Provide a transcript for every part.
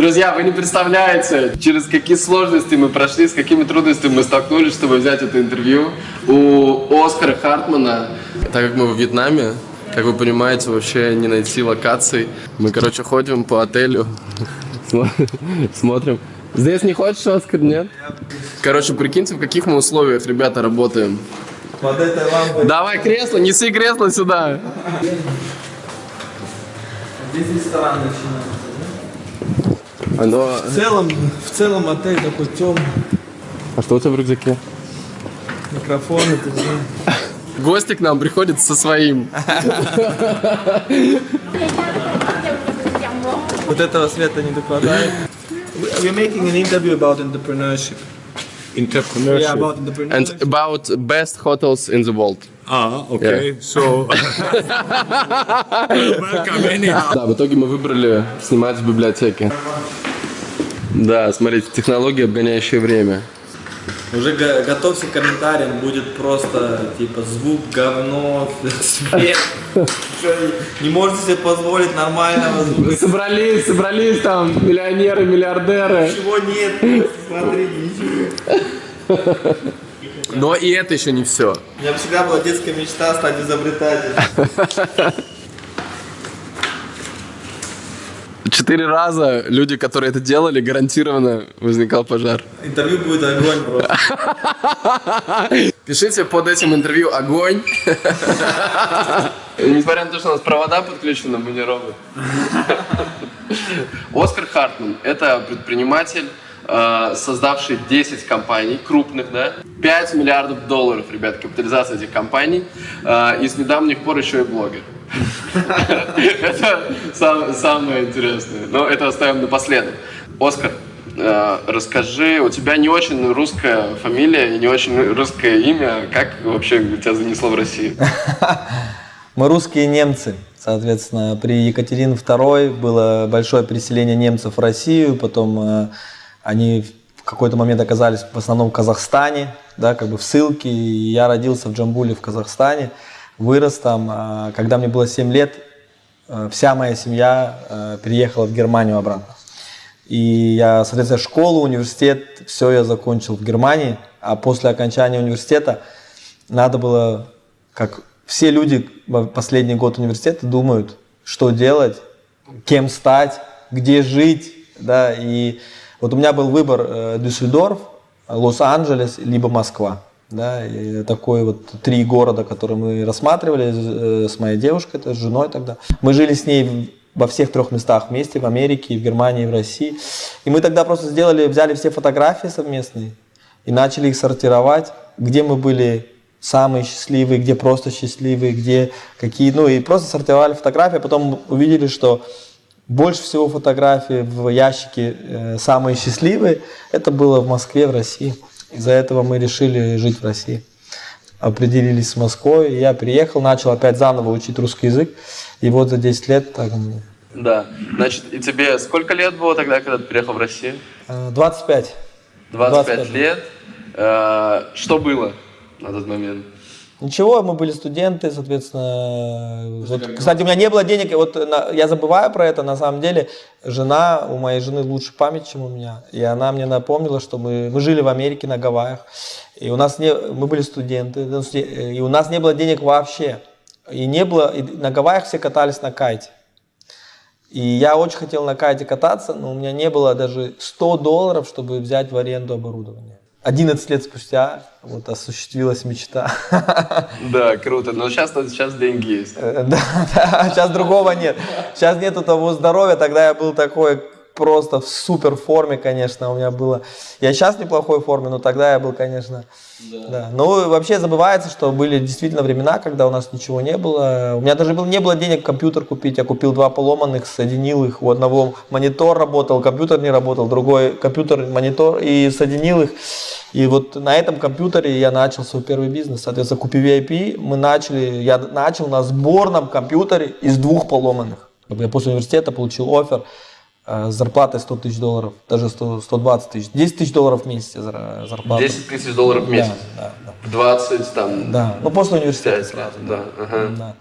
Друзья, вы не представляете, через какие сложности мы прошли, с какими трудностями мы столкнулись, чтобы взять это интервью у Оскара Хартмана. Так как мы в Вьетнаме, как вы понимаете, вообще не найти локаций. Мы, короче, ходим по отелю, смотрим. Здесь не хочешь, Оскар, нет? Короче, прикиньте, в каких мы условиях, ребята, работаем. Под этой лампой. Давай кресло, неси кресло сюда. Здесь ресторан начинается. Оно... В целом, в целом отель такой темный. А что у тебя в рюкзаке? Микрофон, это же... Гости к нам приходят со своим. Вот этого света не докладывает. We're making an interview about entrepreneurship. Entrepreneurship. Yeah, about And entrepreneurship. about best hotels in the world. Ah, okay. So, welcome anyhow. Да, в итоге мы выбрали снимать в библиотеке. Да, смотрите, технологии, обгоняющие время. Уже го- готовься к комментариям, будет просто типа звук, говно, свет. Не можете себе позволить нормального звука. Собрались, собрались там миллионеры, миллиардеры. Ничего нет, смотри, ничего. Но и это еще не все. У меня всегда была детская мечта стать изобретателем. Четыре раза люди, которые это делали, гарантированно возникал пожар. Интервью будет огонь просто. Пишите под этим интервью огонь. Несмотря на то, что у нас провода подключены, мы не робот. Оскар Хартман – это предприниматель, э, создавший 10 компаний крупных, да, 5 миллиардов долларов, ребят, капитализация этих компаний, э, и с недавних пор еще и блогер. Это сам- самое интересное. Но это оставим напоследок. Оскар, э, расскажи, у тебя не очень русская фамилия и не очень русское имя. Как вообще тебя занесло в Россию? Мы русские немцы. Соответственно, при Екатерине II было большое переселение немцев в Россию, потом э, они в какой-то момент оказались в основном в Казахстане, да, как бы в ссылке. И я родился в Джамбуле в Казахстане, вырос там. А Когда мне было 7 лет, э, вся моя семья э, переехала в Германию обратно. И я, соответственно, школу, университет, все я закончил в Германии. А после окончания университета надо было, как все люди последний год университета думают, что делать, кем стать, где жить, да, и вот у меня был выбор э, Дюссельдорф, Лос-Анджелес, либо Москва, да, такой вот три города, которые мы рассматривали э, с моей девушкой, это с женой тогда. Мы жили с ней во всех трех местах вместе, в Америке, в Германии, в России. И мы тогда просто сделали, взяли все фотографии совместные и начали их сортировать, где мы были самые счастливые, где просто счастливые, где какие, ну и просто сортировали фотографии, а потом увидели, что больше всего фотографий в ящике э, самые счастливые, это было в Москве, в России. Из-за этого мы решили жить в России. Определились с Москвой, я приехал, начал опять заново учить русский язык, и вот за 10 лет так, Да. Значит, и тебе сколько лет было тогда, когда ты приехал в Россию? э, 25. 25, 25 лет. Э, Что было на тот момент? Ничего, мы были студенты, соответственно. Вот, кстати, у меня не было денег, вот на- я забываю про это, на самом деле, жена, у моей жены лучше память, чем у меня, и она мне напомнила, что мы, мы жили в Америке на Гавайях, и у нас не, мы были студенты, ну, сте- и у нас не было денег вообще, и не было, и на Гавайях все катались на кайте. И я очень хотел на кайте кататься, но у меня не было даже 100 долларов, чтобы взять в аренду оборудование. 11 лет спустя вот осуществилась мечта. Да, круто. Но сейчас, сейчас деньги есть. Э, Да, да, сейчас другого нет. Сейчас нету того здоровья, тогда я был такой просто в супер форме, конечно, у меня было. Я сейчас в неплохой форме, но тогда я был, конечно, да. Ну, и вообще забывается, что были действительно времена, когда у нас ничего не было. У меня даже был, не было денег компьютер купить, я купил два поломанных, соединил их, у одного монитор работал, компьютер не работал, другой компьютер, монитор, и соединил их. И вот на этом компьютере я начал свой первый бизнес. Соответственно, купив VIP, мы начали, я начал на сборном компьютере из двух поломанных. Я после университета получил офер с зарплатой 100 тысяч долларов, даже 100, 120 тысяч, 10 тысяч долларов в месяц зарплата. 10 тысяч долларов в месяц. Да, да, да. 20 там. Да, ну после университета Пять сразу. лет, да, ага. Да.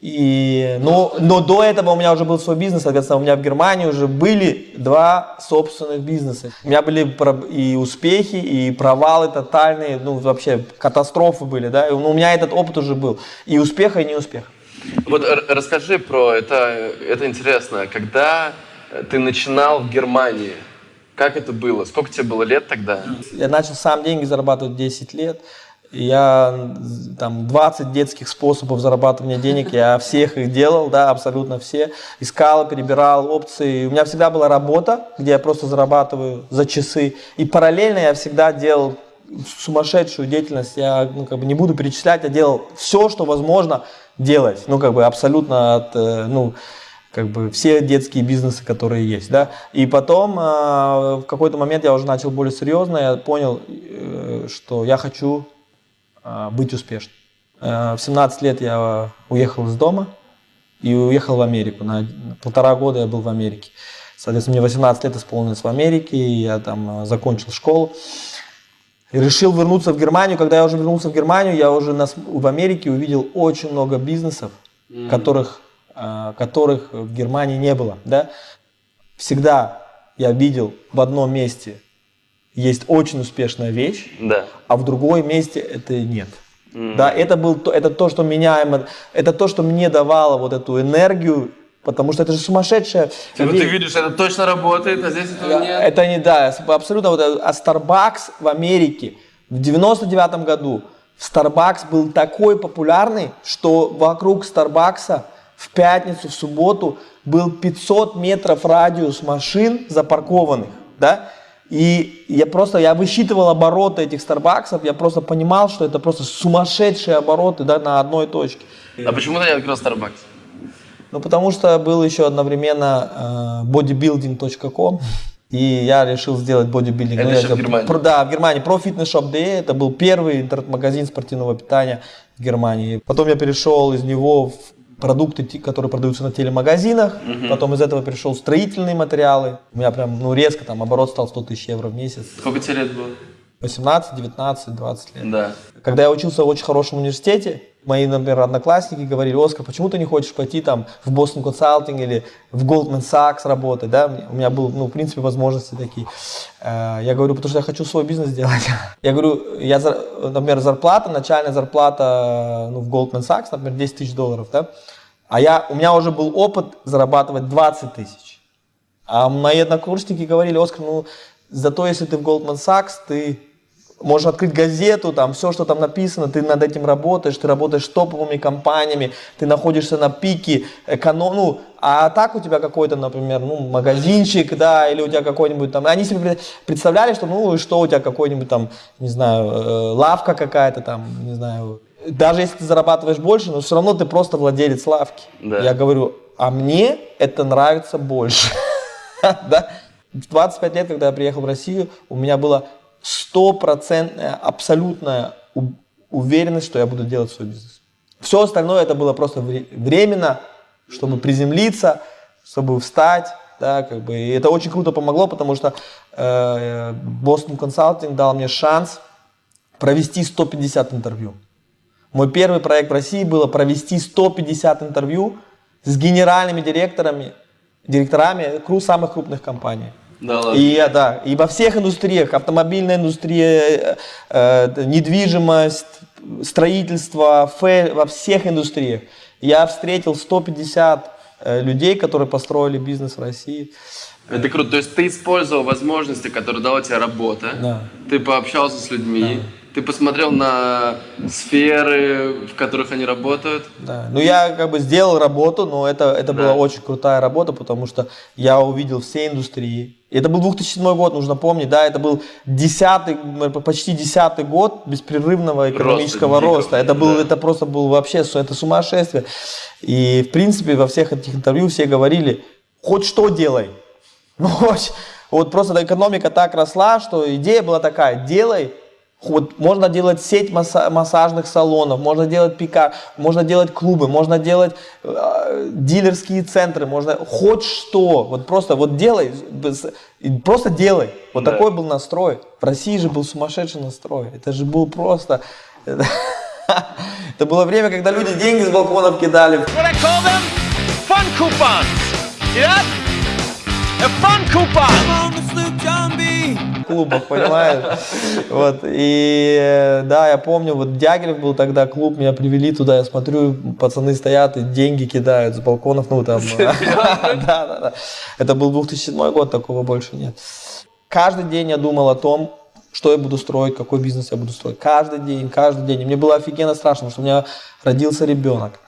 И, но, но до этого у меня уже был свой бизнес, соответственно, у меня в Германии уже были два собственных бизнеса. У меня были и успехи, и провалы тотальные, ну вообще катастрофы были, да, и у меня этот опыт уже был, и успеха, и неуспеха. Вот расскажи про это, это интересно. Когда ты начинал в Германии, как это было? Сколько тебе было лет тогда? Я начал сам деньги зарабатывать 10 лет. Я там 20 детских способов зарабатывания денег, я всех их делал, да, абсолютно все. Искал, перебирал опции. У меня всегда была работа, где я просто зарабатываю за часы. И параллельно я всегда делал сумасшедшую деятельность. Я ну, как бы не буду перечислять, я делал все, что возможно делать. Ну, как бы абсолютно от, э, ну, как бы все детские бизнесы, которые есть, да. И потом э, в какой-то момент я уже начал более серьезно, я понял, э, что я хочу э, быть успешным. Э, в 17 лет я уехал из дома и уехал в Америку. На на полтора года я был в Америке. Соответственно, мне 18 лет исполнилось в Америке, и я там э, закончил школу. И решил вернуться в Германию. Когда я уже вернулся в Германию, я уже на в Америке увидел очень много бизнесов, которых, э, которых в Германии не было. Да? Всегда я видел в одном месте есть очень успешная вещь, Да. а в другой месте это нет. Да, это, был, то- это то, что меня, это то, что мне давало вот эту энергию, потому что это же сумасшедшая Типа ты видишь, это точно работает, а здесь этого нет. Это не да, абсолютно. Вот, это- а Starbucks в Америке в 99 году Starbucks был такой популярный, что вокруг Старбакса в пятницу, в субботу был 500 метров радиус машин запаркованных, да? И я просто, я высчитывал обороты этих Старбаксов, я просто понимал, что это просто сумасшедшие обороты, да, на одной точке. А почему ты не открыл Starbucks? Ну, потому что был еще одновременно э, bodybuilding.com, и я решил сделать бодибилдинг. Это Ну, я еще в говорю, Германии? про- да, в Германии. Про фитнес-шоп.de, это был первый интернет-магазин спортивного питания в Германии. Потом я перешел из него в продукты, которые продаются на телемагазинах. Потом из этого перешел в строительные материалы. У меня прям, ну, резко там оборот стал 100 тысяч евро в месяц. Сколько тебе лет было? 18, 19, 20 лет. Да. Когда я учился в очень хорошем университете, мои, например, одноклассники говорили, Оскар, почему ты не хочешь пойти там в Boston Consulting или в Goldman Sachs работать, да? У меня был, ну, в принципе, возможности такие. Э, Я говорю, потому что я хочу свой бизнес делать. Я говорю, я, например, зарплата, начальная зарплата ну, в Goldman Sachs, например, 10 тысяч долларов, да? А я, у меня уже был опыт зарабатывать 20 тысяч. А мои однокурсники говорили, Оскар, ну, зато если ты в Goldman Sachs, ты можешь открыть газету, там все, что там написано, ты над этим работаешь, ты работаешь с топовыми компаниями, ты находишься на пике эконом, ну, а так у тебя какой-то, например, ну, магазинчик, да, или у тебя какой-нибудь там, они себе пред- представляли, что, ну, и что у тебя какой-нибудь там, не знаю, э, лавка какая-то там, не знаю, даже если ты зарабатываешь больше, но все равно ты просто владелец лавки. Да. Я говорю, а мне это нравится больше. Да? В 25 лет, когда я приехал в Россию, у меня была стопроцентная, абсолютная уверенность, что я буду делать свой бизнес. Все остальное это было просто вре- временно, чтобы приземлиться, чтобы встать, да, как бы. И это очень круто помогло, потому что э, Boston Consulting дал мне шанс провести 150 интервью. Мой первый проект в России было провести 150 интервью с генеральными директорами, директорами самых крупных компаний. Да ладно. И, я, да, и во всех индустриях, автомобильная индустрия, э, э, недвижимость, строительство, фэ- во всех индустриях. Я встретил 150 э, людей, которые построили бизнес в России. Это круто. То есть ты использовал возможности, которые дала тебе работа. Да. Ты пообщался с людьми. Ты посмотрел на сферы, в которых они работают. Да. Ну, я как бы сделал работу, но это, это была очень крутая работа, потому что я увидел все индустрии. Это был 2007 год, нужно помнить, да, это был десятый, почти десятый год беспрерывного экономического дикого, роста. Это, был, да. это просто был вообще это сумасшествие. И, в принципе, во всех этих интервью все говорили, хоть что делай. Ну, вот просто экономика так росла, что идея была такая, делай, вот можно делать сеть масса- массажных салонов, можно делать пика, можно делать клубы, можно делать э, дилерские центры, можно хоть что, вот просто вот делай, просто делай. Вот Да. такой был настрой. В России же был сумасшедший настрой. Это же был просто... Это было время, когда люди деньги с балконов кидали. fun coupons. That? A fun coupon. Клубах, понимаешь? Вот, и да, я помню, вот Дягилев был тогда клуб, меня привели туда, я смотрю, пацаны стоят и деньги кидают с балконов, ну там. Да, да, да. Это был 2007 год, такого больше нет. Каждый день я думал о том, что я буду строить, какой бизнес я буду строить. Каждый день, каждый день. И мне было офигенно страшно, потому что у меня родился ребенок.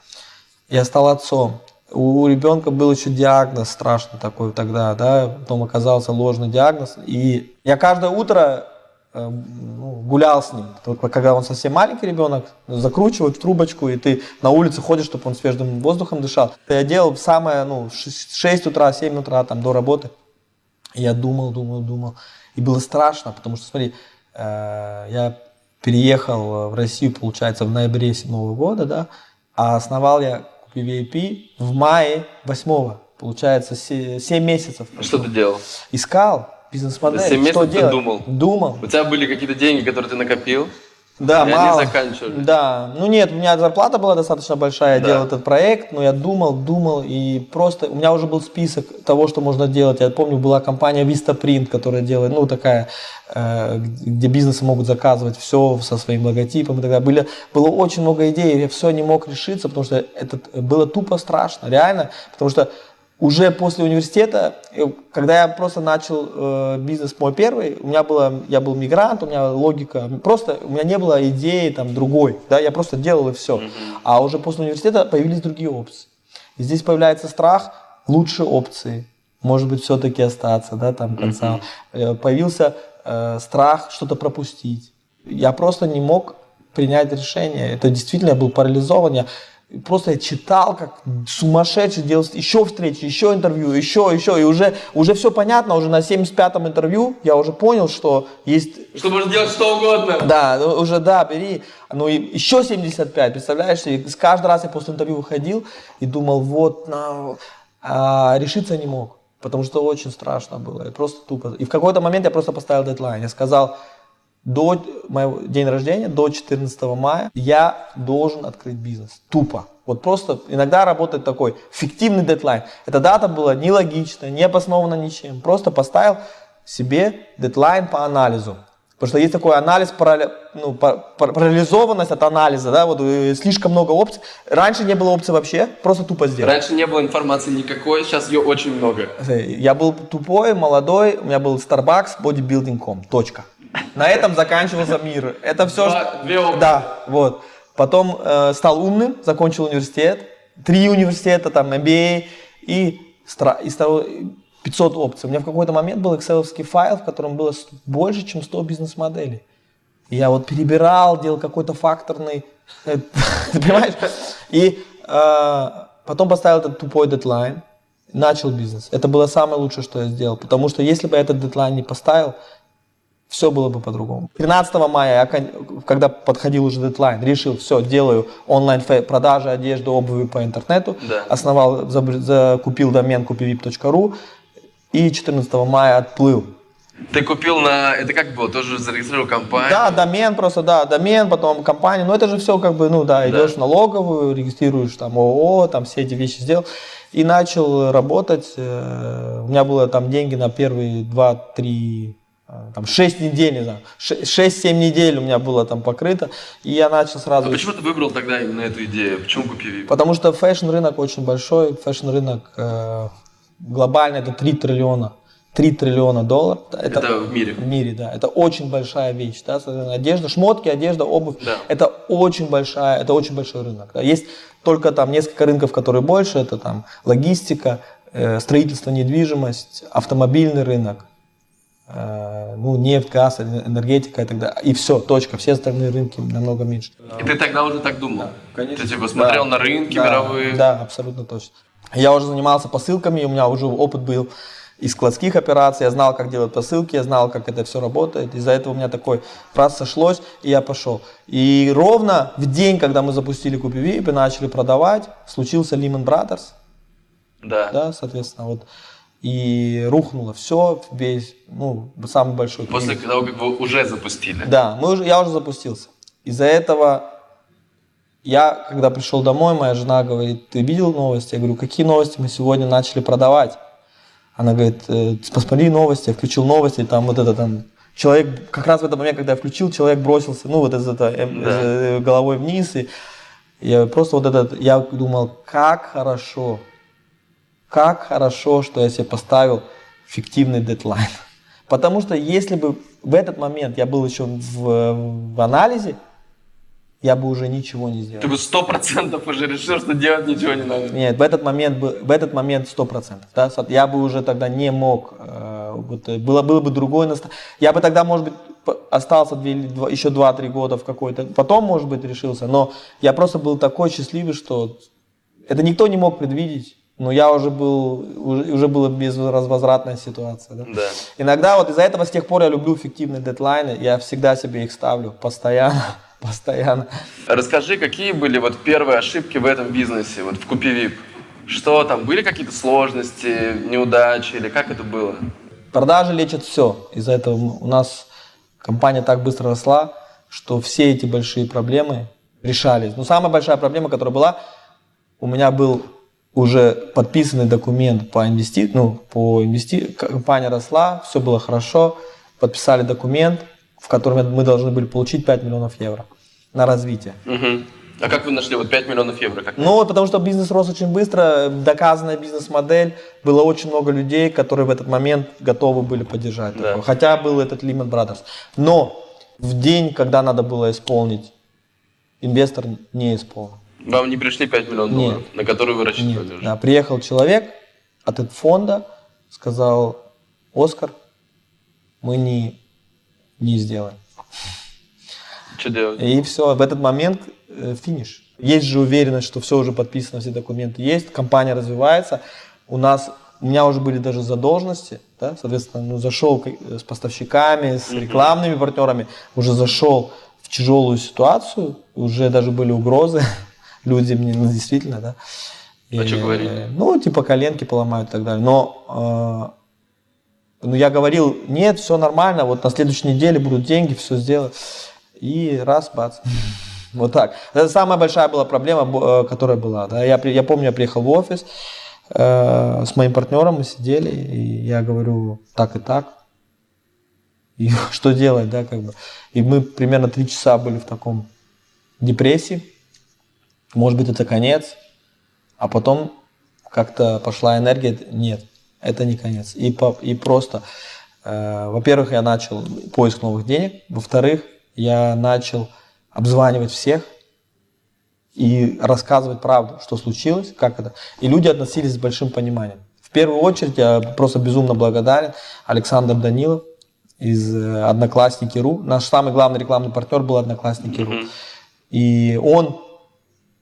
Я стал отцом. У ребенка был еще диагноз страшный такой тогда, да, потом оказался ложный диагноз. И я каждое утро э, ну, гулял с ним. Вот когда он совсем маленький ребенок, закручивают в трубочку, и ты на улице ходишь, чтобы он свежим воздухом дышал. Я делал самое, ну, 6 утра, 7 утра, там, до работы. Я думал, думал, думал. И было страшно, потому что, смотри, э, я переехал в Россию, получается, в ноябре 7 года, да, а основал я PVP в мае 8 Получается, 7 месяцев. Что ты делал? Искал бизнес-модель. Семь что месяцев ты делать? думал? Думал. У тебя были какие-то деньги, которые ты накопил? Да, И они мало. заканчивались. Да. Ну нет, у меня зарплата была достаточно большая, я Да. делал этот проект, но я думал, думал, и просто у меня уже был список того, что можно делать. Я помню, была компания Vistaprint, которая делает, ну такая, э, где бизнесы могут заказывать все со своим логотипом и так далее. Были, было очень много идей, я все не мог решиться, потому что это было тупо страшно, реально, потому что уже после университета, э, когда я просто начал э, бизнес мой первый, у меня было, я был мигрант, у меня логика, просто у меня не было идеи там другой, да, я просто делал и все. А уже после университета появились другие опции. И здесь появляется страх, лучшие опции, может быть, все-таки остаться, да, там конца. Э, Появился э, страх что-то пропустить. Я просто не мог принять решение. Это действительно я был парализован. Я просто я читал, как сумасшедший, делал еще встречи, еще интервью, еще, еще. И уже, уже все понятно, уже на 75-м интервью я уже понял, что есть Что можно делать что угодно. да, ну, уже да, бери. Ну и еще 75, представляешь? И каждый раз я после интервью выходил и думал, вот, на... а решиться не мог, потому что очень страшно было, и просто тупо. И в какой-то момент я просто поставил дедлайн, я сказал, до моего день рождения, до 14 мая, я должен открыть бизнес. Тупо. Вот просто иногда работает такой фиктивный дедлайн. Эта дата была нелогичная, не обоснована ничем. Просто поставил себе дедлайн по анализу. Потому что есть такой анализ, парале- ну, пар- пар- парализованность от анализа, да, вот э, слишком много опций. Раньше не было опций вообще, просто тупо сделать. Раньше не было информации никакой, сейчас ее очень много. Я был тупой, молодой, у меня был Starbucks, bodybuilding.com, точка. На этом заканчивался мир. Это все, Два- что... две. Да, вот. Потом э, стал умным, закончил университет, три университета, там, MBA, и, стра- и стал 500 опций. У меня в какой-то момент был excel файл, в котором было больше, чем 100 бизнес-моделей. Я вот перебирал, делал какой-то факторный, э, ты понимаешь? И э, потом поставил этот тупой дедлайн, начал бизнес. Это было самое лучшее, что я сделал, потому что если бы я этот дедлайн не поставил, все было бы по-другому. 13 мая, я, когда подходил уже дедлайн, решил, все, делаю онлайн продажи одежды, обуви по интернету, Да. основал, закупил домен kupivip.ru и 14 мая отплыл. Ты купил на... Это как было? Тоже зарегистрировал компанию? Да, домен просто, да, домен, потом компания, но это же все как бы, ну да, идешь в налоговую, регистрируешь там ООО, там все эти вещи сделал. И начал работать, э, у меня было там деньги на первые 2-3, там 6 недель, не знаю, 6-7 недель у меня было там покрыто, и я начал сразу... А почему ты выбрал тогда именно эту идею? Почему KupiVIP? Потому что fashion рынок очень большой, fashion рынок э, глобально это 3 триллиона, 3 триллиона долларов. Это в мире. В мире, да. Это очень большая вещь, да. Одежда, шмотки, одежда, обувь. Да. Это очень большая, это очень большой рынок. да. Есть только там несколько рынков, которые больше. Это там логистика, э, строительство, недвижимость, автомобильный рынок. Э, ну, нефть, газ, энергетика и так далее. И все, точка. Все остальные рынки намного меньше. И ты тогда уже так думал? Ты типа смотрел Да. на рынки Да, мировые? Да, абсолютно точно. Я уже занимался посылками, у меня уже опыт был из складских операций, я знал, как делать посылки, я знал, как это все работает. Из-за этого у меня такой раз сошлось, и я пошел. И ровно в день, когда мы запустили Купи и начали продавать, случился Lehman Brothers, Да. да, соответственно, вот. И рухнуло все, весь, ну, самый большой После кризис. того, как вы уже запустили. Да, мы уже, я уже запустился. Из-за этого я, когда пришел домой, моя жена говорит, ты видел новости? Я говорю, какие новости мы сегодня начали продавать? Она говорит, «Э, посмотри новости, я включил новости, там вот это там, человек, как раз в этот момент, когда я включил, человек бросился, ну вот из это, э, э, головой вниз, и я просто вот этот, я думал, как хорошо, как хорошо, что я себе поставил фиктивный дедлайн. Потому что если бы в этот момент я был еще в, в анализе, я бы уже ничего не сделал. Ты бы сто процентов уже решил, что делать ничего не надо. Нет, в этот момент, бы- в этот момент сто процентов. Да? Я бы уже тогда не мог, э, вот, э, было, было бы другое настроение. Я бы тогда, может быть, остался две или два- еще 2-3 года в какой-то, потом, может быть, решился. Но я просто был такой счастливый, что это никто не мог предвидеть. Но я уже был, уже, уже была безвозвратная ситуация. Да? Да. Иногда вот из-за этого с тех пор я люблю фиктивные дедлайны. Я всегда себе их ставлю постоянно, постоянно. Расскажи, какие были вот первые ошибки в этом бизнесе, вот в Купи Вип? Что там, были какие-то сложности, неудачи или как это было? Продажи лечат все. Из-за этого у нас компания так быстро росла, что все эти большие проблемы решались. Но самая большая проблема, которая была, у меня был уже подписанный документ по инвести... ну, по инвести... компания росла, все было хорошо, подписали документ, в котором мы должны были получить 5 миллионов евро на развитие. А как вы нашли вот 5 миллионов евро? Как? Ну, потому что бизнес рос очень быстро, доказанная бизнес-модель, было очень много людей, которые в этот момент готовы были поддержать. Да. такое. Хотя был этот Lehman Brothers. Но в день, когда надо было исполнить, инвестор не исполнил. Вам не пришли 5 миллионов Нет. долларов, на которые вы Нет. рассчитывали уже? Да, приехал человек от этого фонда, сказал, Оскар, мы не, не сделаем. Что делать? И все, в этот момент э, финиш. Есть же уверенность, что все уже подписано, все документы есть, компания развивается. У нас, у меня уже были даже задолженности, да, соответственно, ну, зашел к- с поставщиками, с рекламными партнерами, уже зашел в тяжелую ситуацию, уже даже были угрозы, люди мне, ну, действительно, да. А что И, говорили? Ну, типа коленки поломают и так далее. Но э, ну, я говорил, нет, все нормально, вот на следующей неделе будут деньги, все сделаю. И раз, бац. Вот так. Это самая большая была проблема, э, которая была. Да. Я, я помню, я приехал в офис э, с моим партнером, мы сидели, и я говорю, так и так. И что делать, да, как бы. И мы примерно три часа были в таком депрессии. Может быть, это конец. А потом как-то пошла энергия, нет, это не конец. И, по- и просто, э, во-первых, я начал поиск новых денег, во-вторых, я начал обзванивать всех и рассказывать правду, что случилось, как это. И люди относились с большим пониманием. В первую очередь я просто безумно благодарен Александр Данилов из э, Одноклассники.ру. Наш самый главный рекламный партнер был Одноклассники.ру. И он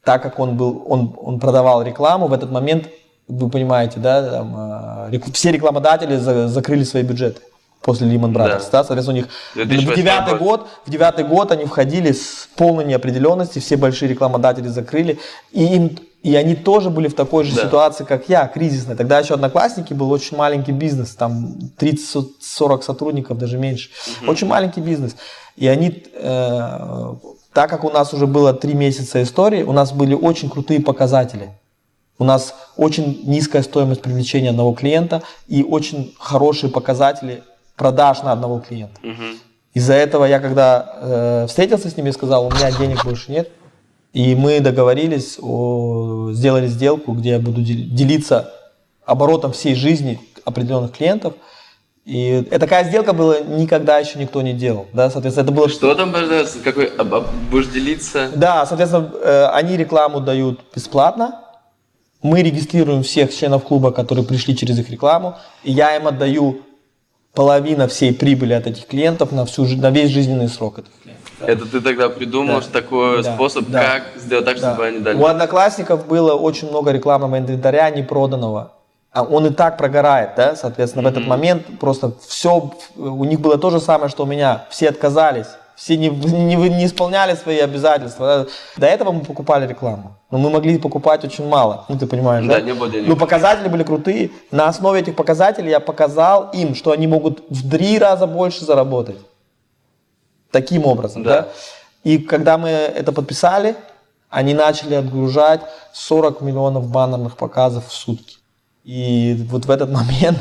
так как он был, он, он продавал рекламу, в этот момент, вы понимаете, да, там, э, рек- все рекламодатели за- закрыли свои бюджеты после Lehman Brothers, Да. да, соответственно, у них в 2008 девятый год. в девятый год они входили с полной неопределенности, все большие рекламодатели закрыли, и им и они тоже были в такой же Да. ситуации, как я, кризисной. Тогда еще Одноклассники был очень маленький бизнес, там 30-40 сотрудников, даже меньше. Очень маленький бизнес. И они, э, так как у нас уже было три месяца истории, у нас были очень крутые показатели. У нас очень низкая стоимость привлечения одного клиента и очень хорошие показатели продаж на одного клиента. Из-за этого я когда э, встретился с ними и сказал, у меня денег больше нет, и мы договорились, о, сделали сделку, где я буду дел- делиться оборотом всей жизни определенных клиентов. И такая сделка была никогда еще никто не делал. Да? Соответственно, это было Что там, какой, об- об- будешь делиться? да, соответственно, э, они рекламу дают бесплатно. Мы регистрируем всех членов клуба, которые пришли через их рекламу. И я им отдаю половину всей прибыли от этих клиентов на, всю, на весь жизненный срок этих клиентов. Это ты тогда придумал Да. такой Да, способ, да. как сделать так, Да. чтобы они дали? У одноклассников было очень много рекламного инвентаря непроданного. А он и так прогорает, да, соответственно, в этот момент просто все, у них было то же самое, что у меня, все отказались, все не, не, не исполняли свои обязательства. До этого мы покупали рекламу, но мы могли покупать очень мало, ну ты понимаешь, да? Да, не было денег. Ну показатели были крутые, на основе этих показателей я показал им, что они могут в три раза больше заработать. Таким образом, Да. да. И когда мы это подписали, Они начали отгружать 40 миллионов баннерных показов в сутки. И вот в этот момент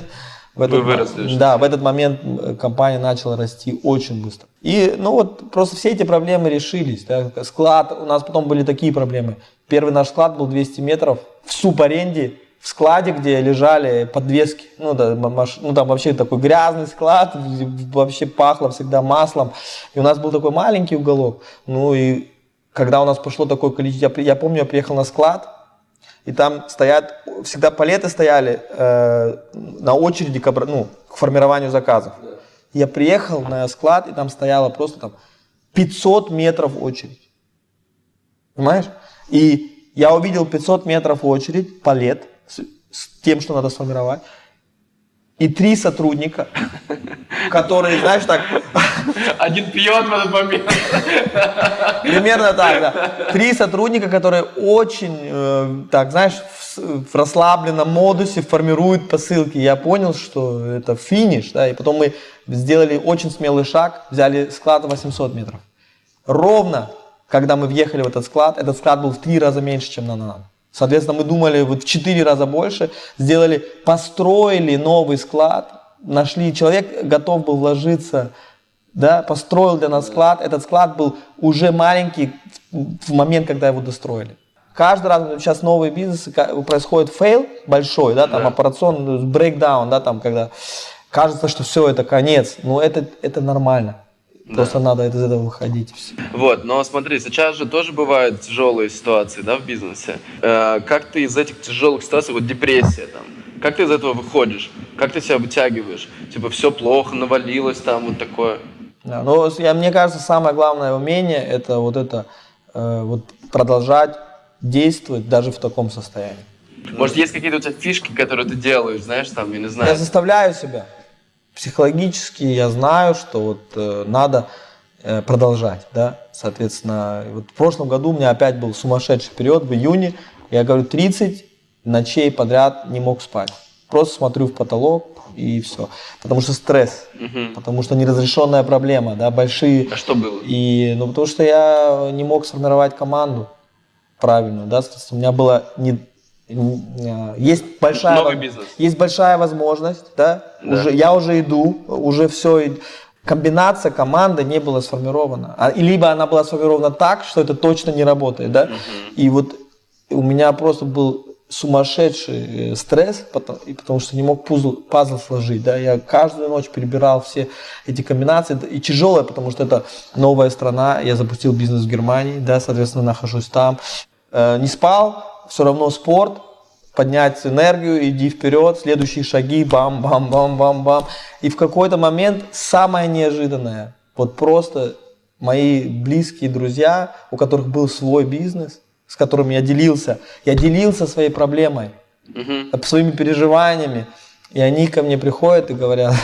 в этот, Вы выросли, да, в этот момент э, компания начала расти очень быстро. И, ну вот, просто все эти проблемы решились. Да. Склад, у нас потом были такие проблемы. Первый наш склад был 200 метров в субаренде, в складе, где лежали подвески. Ну, да, маш- ну, там вообще такой грязный склад, вообще пахло всегда маслом. И у нас был такой маленький уголок. Ну и когда у нас пошло такое количество, я, я помню, я приехал на склад, и там стоят, всегда палеты стояли э, на очереди к, ну, к формированию заказов. Я приехал на склад, и там стояло просто там 500 метров очередь. Понимаешь? И я увидел 500 метров очередь, палет, с, с тем, что надо сформировать. И три сотрудника, которые, знаешь, так, Один пьет в этот момент. Примерно так, да. Три сотрудника, которые очень, э, так, знаешь, в, расслабленном модусе формируют посылки. Я понял, что это финиш, да, и потом мы сделали очень смелый шаг, взяли склад 800 метров. Ровно, когда мы въехали в этот склад, этот склад был в три раза меньше, чем на нам. Соответственно, мы думали вот в четыре раза больше, сделали, построили новый склад, нашли, человек готов был вложиться да, построил для нас склад. Этот склад был уже маленький в момент, когда его достроили. Каждый раз сейчас новые бизнесы ка- происходит fail большой, да, там операционный breakdown, да, там когда кажется, что все это конец, но это это нормально. Просто надо из этого выходить. Вот, но смотри, сейчас же тоже бывают тяжелые ситуации, да, в бизнесе. Э, как ты из этих тяжелых ситуаций, вот депрессия там, как ты из этого выходишь? Как ты себя вытягиваешь? Типа все плохо, навалилось там, вот такое. Да, с- я, мне кажется, самое главное умение это вот это э, вот продолжать действовать даже в таком состоянии. Может, есть какие-то у тебя фишки, которые ты делаешь, знаешь, там, я не Я знаю. заставляю себя. Психологически я знаю, что вот э, надо э, продолжать, да. Соответственно, вот в прошлом году у меня опять был сумасшедший период в июне. Я говорю, 30 ночей подряд не мог спать. Просто смотрю в потолок и все. Потому что стресс, потому что неразрешенная проблема, да, большие. А что было? И, ну, потому что я не мог сформировать команду правильную, да, соответственно, у меня было не, есть большая Новый во- бизнес. есть большая возможность, да, Да. уже я уже иду, уже все, комбинация команды не была сформирована, а, либо она была сформирована так, что это точно не работает, да, и вот у меня просто был сумасшедший э, стресс, потому, и потому что не мог пузл, пазл сложить, да, я каждую ночь перебирал все эти комбинации, и тяжелое, потому что это новая страна, я запустил бизнес в Германии, да, соответственно, нахожусь там, Э, не спал, все равно спорт, поднять энергию, иди вперед, следующие шаги, бам-бам-бам-бам-бам. И в какой-то момент самое неожиданное, вот просто мои близкие друзья, у которых был свой бизнес, с которыми я делился, я делился своей проблемой, э, своими переживаниями, и они ко мне приходят и говорят,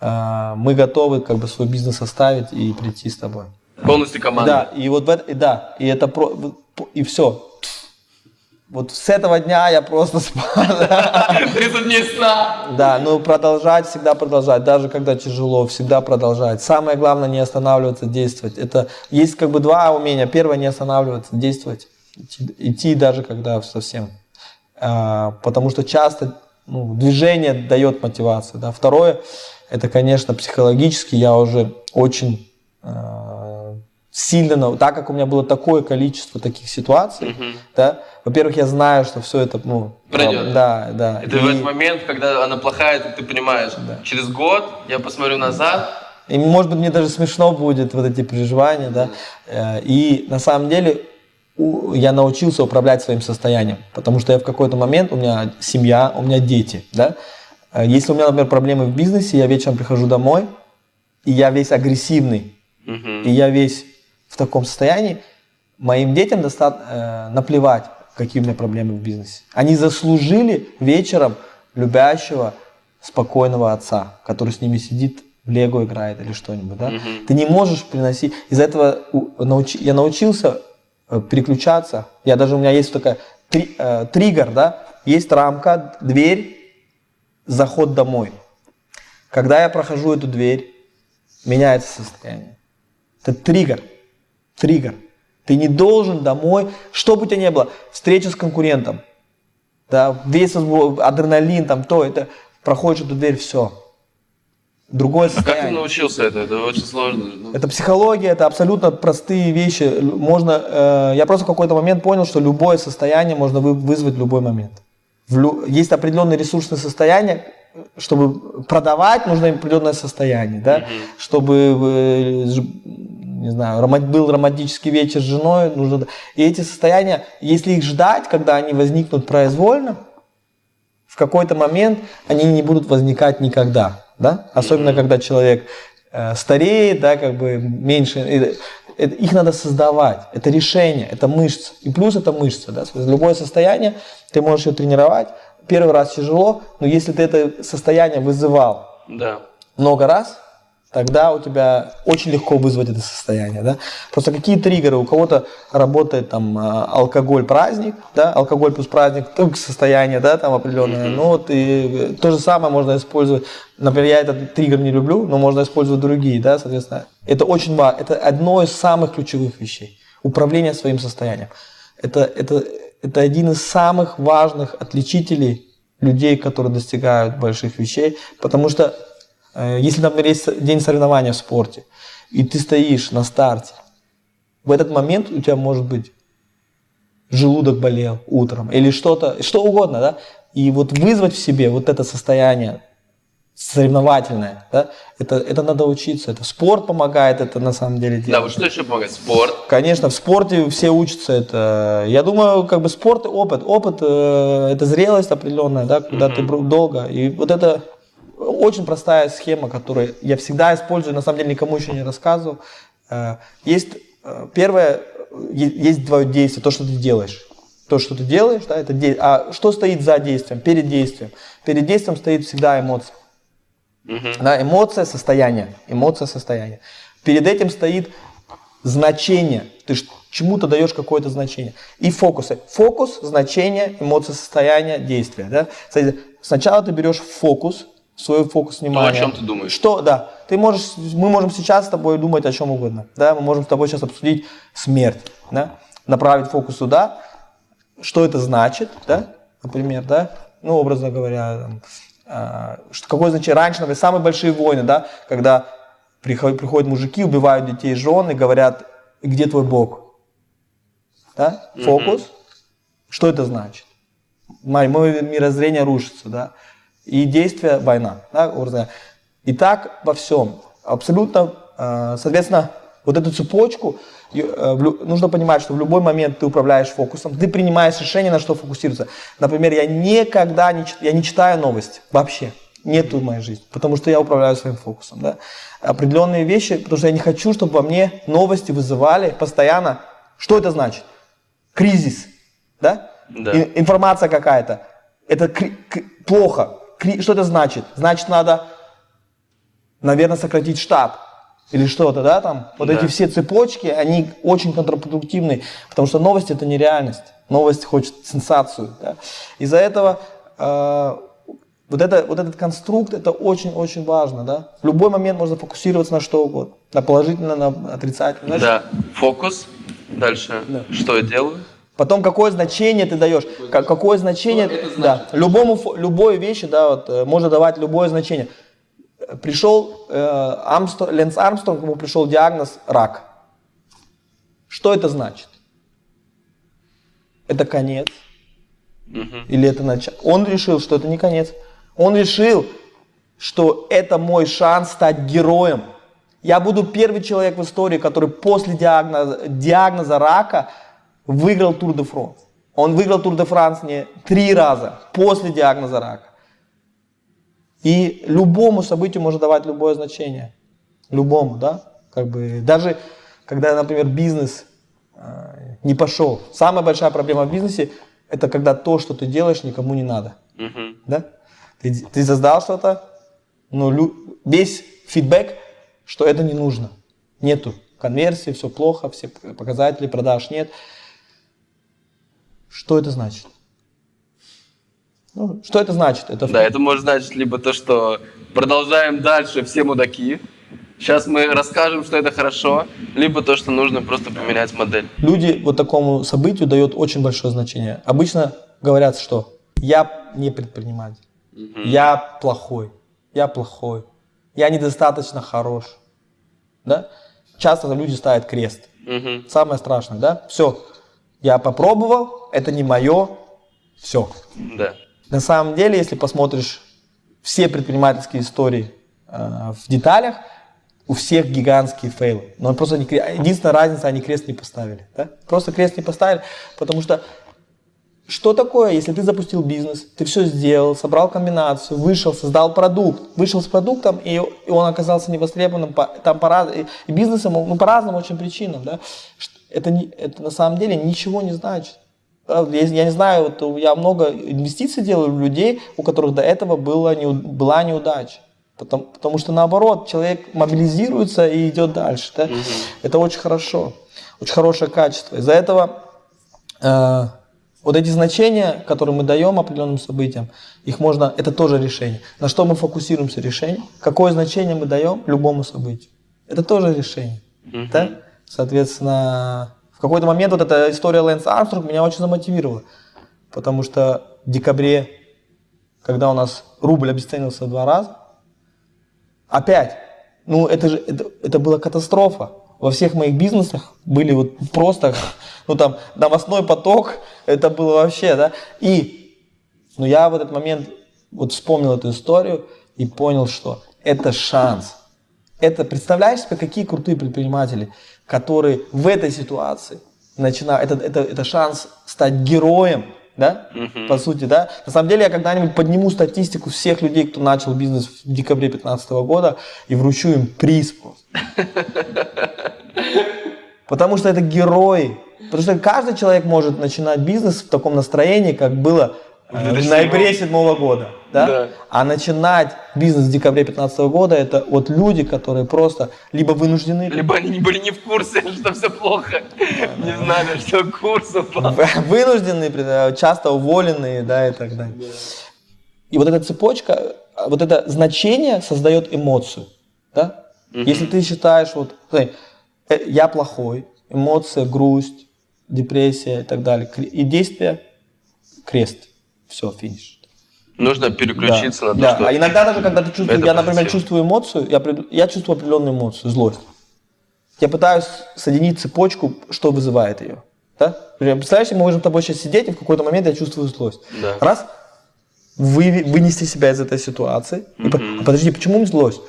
«А, мы готовы как бы свой бизнес оставить и прийти с тобой. Полностью команда. Да, и вот в это, и да, и это про, и все. Вот с этого дня я просто спал. 30 дней сна. Да, но продолжать, всегда продолжать, даже когда тяжело, всегда продолжать. Самое главное не останавливаться, действовать. Это есть как бы два умения. Первое не останавливаться, действовать, идти, идти даже когда совсем. А, потому что часто ну, движение дает мотивацию. Да. Второе, это, конечно, психологически я уже очень а, сильно, на- так как у меня было такое количество таких ситуаций, да, во-первых, я знаю, что все это, ну, Пройдет. да, да. Это в И- этот момент, когда она плохая, ты, ты понимаешь, через год я посмотрю назад, И может быть мне даже смешно будет вот эти переживания, да. Э, И на самом деле я научился управлять своим состоянием, потому что я в какой-то момент, у меня семья, у меня дети, да. Э, Если у меня, например, проблемы в бизнесе, я вечером прихожу домой, и я весь агрессивный, и я весь в таком состоянии, моим детям достаточно наплевать, какие у меня проблемы в бизнесе. Они заслужили вечером любящего, спокойного отца, который с ними сидит, в лего играет или что-нибудь. Да? Ты не можешь приносить... Из-за этого научи- я научился э, переключаться. Я даже у меня есть такая три- э, триггер, да? Есть рамка, дверь, заход домой. Когда я прохожу эту дверь, меняется состояние. Это триггер. Триггер. Ты не должен домой, что бы у тебя ни было, встреча с конкурентом, да, весь адреналин, там, то, это, проходишь эту дверь, все. Другое А как ты состояние. научился это? Это очень сложно. Это психология, это абсолютно простые вещи. Можно, э, я просто в какой-то момент понял, что любое состояние можно вы- вызвать в любой момент. В лю- есть определенные ресурсные состояния, чтобы продавать, нужно определенное состояние, да? Чтобы э, не знаю, был романтический вечер с женой, нужно. И эти состояния, если их ждать, когда они возникнут произвольно, в какой-то момент они не будут возникать никогда, да? Особенно когда человек э, стареет, да, как бы меньше. э, их надо создавать. Это решение, это мышцы. И плюс это мышцы, да. Любое состояние ты можешь ее тренировать. Первый раз тяжело, но если ты это состояние вызывал Да. много раз, тогда у тебя очень легко вызвать это состояние, да. Просто какие триггеры? У кого-то работает там а, алкоголь праздник, да, алкоголь плюс праздник, только состояние, да, там определенное. Ну вот и э, то же самое можно использовать. Например, я этот триггер не люблю, но можно использовать другие, да, соответственно. Это очень важно. Это одно из самых ключевых вещей. Управление своим состоянием. Это, это, это один из самых важных отличителей людей, которые достигают больших вещей, потому что Э, Если, например, есть день соревнования в спорте, и ты стоишь на старте, в этот момент у тебя может быть желудок болел утром или что-то, что угодно, да, и вот вызвать в себе вот это состояние соревновательное, да, это, это надо учиться, это спорт помогает это на самом деле делать. Да, вот что еще помогает? Спорт. Конечно, в спорте все учатся это. Я думаю, как бы спорт и опыт. Опыт э, это зрелость определенная, да, когда ты бр- долго. И вот это очень простая схема, которую я всегда использую, на самом деле никому еще не рассказывал. Э, Есть э, первое, есть твое действие, то, что ты делаешь. То, что ты делаешь, да, это де- А что стоит за действием, перед действием? Перед действием стоит всегда эмоция. Да, эмоция, состояние. Эмоция, состояние. Перед этим стоит значение. Ты чему-то даешь какое-то значение. И фокусы. Фокус, значение, эмоция, состояние, действие. Да? Сначала ты берешь фокус, свой фокус внимания. чем ты думаешь. Что, да. Ты можешь, мы можем сейчас с тобой думать о чем угодно. Да? Мы можем с тобой сейчас обсудить смерть. Да? Направить фокус туда. Что это значит, да? Например, да? Ну, образно говоря, там, что- какое значение раньше, например, самые большие войны, да, когда приходят, приходят мужики, убивают детей, жен и говорят, где твой Бог? Да? Фокус. Что это значит? Мое мирозрение рушится, да. И действие война, да. И так во всем. Абсолютно, э, соответственно, вот эту цепочку нужно понимать, что в любой момент ты управляешь фокусом, ты принимаешь решение, на что фокусироваться. Например, я никогда не, я не читаю новости вообще. Нету в моей жизни, потому что я управляю своим фокусом. Да? Определенные вещи, потому что я не хочу, чтобы во мне новости вызывали постоянно. Что это значит? Кризис. Да? Да. И- информация какая-то. Это кри- плохо. Кри- что это значит? Значит, надо, наверное, сократить штат. Или что-то, да, там. Вот Да. эти все цепочки, они очень контрпродуктивны, потому что новости это не реальность. Новость хочет сенсацию. Да? Из-за этого э, вот, это, вот этот конструкт, это очень-очень важно. Да? В любой момент можно фокусироваться на что угодно. На положительно, на отрицательно. Знаешь, Да. Фокус. Дальше. Что я делаю? Потом какое значение ты даешь, Ка- какое значение, да, любому, любой вещи, да, вот, э, можно давать любое значение. Пришел э, Армстр- Ленс Армстронг, ему пришел диагноз рак. Что это значит? Это конец? Или это начало? Он решил, что это не конец. Он решил, что это мой шанс стать героем. Я буду первый человек в истории, который после диагноза, диагноза рака выиграл Тур де Франс. Он выиграл Тур де Франс не три раза после диагноза рака. И любому событию можно давать любое значение. Любому, да? Как бы, даже когда, например, бизнес э, не пошел. Самая большая проблема в бизнесе – это когда то, что ты делаешь, никому не надо. Да? Ты, ты создал что-то, но лю- весь фидбэк, что это не нужно. Нету конверсии, все плохо, все показатели продаж нет. Что это значит? Ну, что это значит? Это Да, это может значить либо то, что продолжаем дальше, все мудаки. Сейчас мы расскажем, что это хорошо, либо то, что нужно просто поменять модель. Люди вот такому событию дают очень большое значение. Обычно говорят, что я не предприниматель, я плохой, я плохой, я недостаточно хорош. Да? Часто люди ставят крест. Мгм. Самое страшное, да? Все, я попробовал, это не мое, все. Да. На самом деле, если посмотришь все предпринимательские истории э, в деталях, у всех гигантские фейлы. Но просто они единственная разница, они крест не поставили. да? Просто крест не поставили, потому что что такое, если ты запустил бизнес, ты все сделал, собрал комбинацию, вышел, создал продукт, вышел с продуктом, и, и он оказался невостребованным, по, там по, и, бизнесом, ну, по разным очень причинам, да? Это, не, это на самом деле ничего не значит. Правда, Я, я не знаю, вот я много инвестиций делаю в людей, у которых до этого было, неу- была неудача. Потому, потому что наоборот, человек мобилизируется и идет дальше. Да? Это очень хорошо, очень хорошее качество. Из-за этого э, вот эти значения, которые мы даем определенным событиям, их можно, это тоже решение. На что мы фокусируемся решение? Какое значение мы даем любому событию? Это тоже решение. Да? Соответственно, какой-то момент вот эта история Лэнс Армстронг меня очень замотивировала. Потому что в декабре, когда у нас рубль обесценился два раза, опять, ну это же, это, это была катастрофа. Во всех моих бизнесах были вот просто, ну там, новостной поток, это было вообще, да. И, ну я в этот момент вот вспомнил эту историю и понял, что это шанс. Это, представляешь себе, какие крутые предприниматели, которые в этой ситуации начинают, это, это, это шанс стать героем, да, по сути, да. На самом деле я когда-нибудь подниму статистику всех людей, кто начал бизнес в декабре 2015 года и вручу им приз просто. Потому что это герои. Потому что каждый человек может начинать бизнес в таком настроении, как было э, в 2007 ноябре 2007 года. Да? Да. А начинать бизнес в декабре 2015 года, это вот люди, которые просто либо вынуждены, Либо они были не в курсе, что все плохо. Не знали, что курс упал. вынуждены, э, часто уволенные, да, и так далее. И вот эта цепочка, э, вот это значение создает эмоцию, да? Если ты считаешь, вот, смотри, э, я плохой, эмоция, грусть, депрессия и так далее, и действие, крест, все, финиш. Нужно переключиться на то, да. что... А иногда даже, когда ты чувствуешь, я, например, чувствую эмоцию, я, я чувствую определенную эмоцию, злость. Я пытаюсь соединить цепочку, что вызывает ее. Да? Представляешь, мы можем с тобой сейчас сидеть, и в какой-то момент я чувствую злость. Да. Раз, вы, вынести себя из этой ситуации. И а подожди, почему злость?